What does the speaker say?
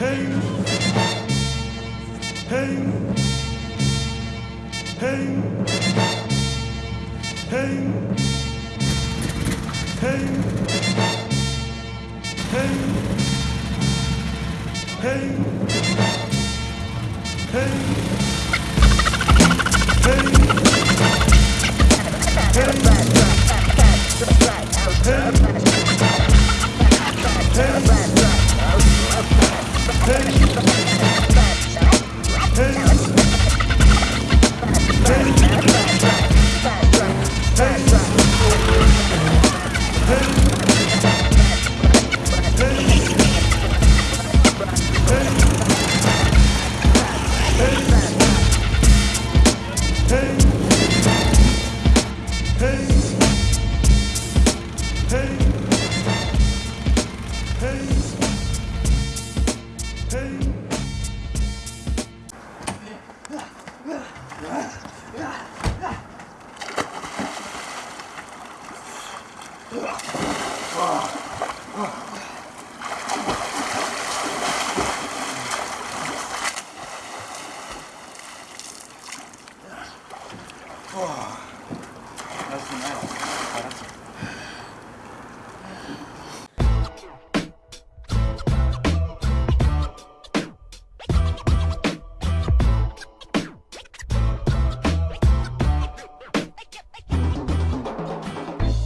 Hey. Hey. Hey. Hey. Hey. Hey. Hey. Hey. Hey. Hey. Hey. Hey! 와, 나이스, 나이스. 알았어.